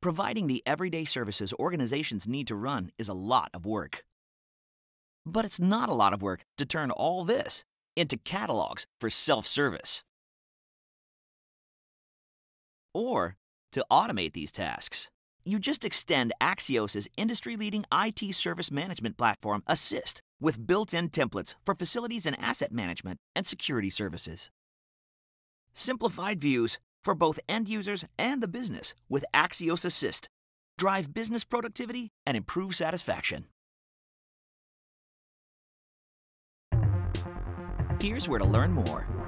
Providing the everyday services organizations need to run is a lot of work. But it's not a lot of work to turn all this into catalogs for self service. Or to automate these tasks. You just extend Axios' industry leading IT service management platform, assyst, with built in templates for facilities and asset management and security services. Simplified views for both end users and the business with Axios assyst. Drive business productivity and improve satisfaction. Here's where to learn more.